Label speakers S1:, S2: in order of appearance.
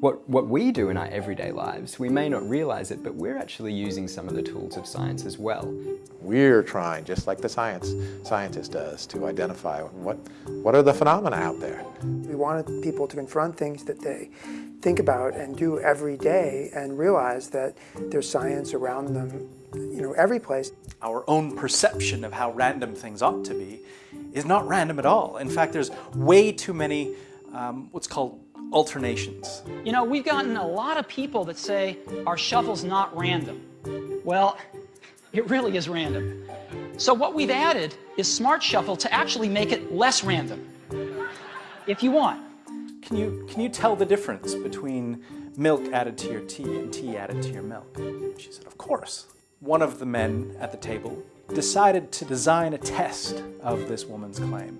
S1: What, what we do in our everyday lives, we may not realize it, but we're actually using some of the tools of science as well.
S2: We're trying, just like the science scientist does, to identify what, what are the phenomena out there.
S3: We wanted people to confront things that they think about and do every day and realize that there's science around them, you know, every place.
S4: Our own perception of how random things ought to be is not random at all. In fact, there's way too many um, what's called alternations.
S5: You know, we've gotten a lot of people that say our shuffle's not random. Well, it really is random. So what we've added is Smart Shuffle to actually make it less random, if you want.
S4: Can you, can you tell the difference between milk added to your tea and tea added to your milk? She said, of course. One of the men at the table decided to design a test of this woman's claim.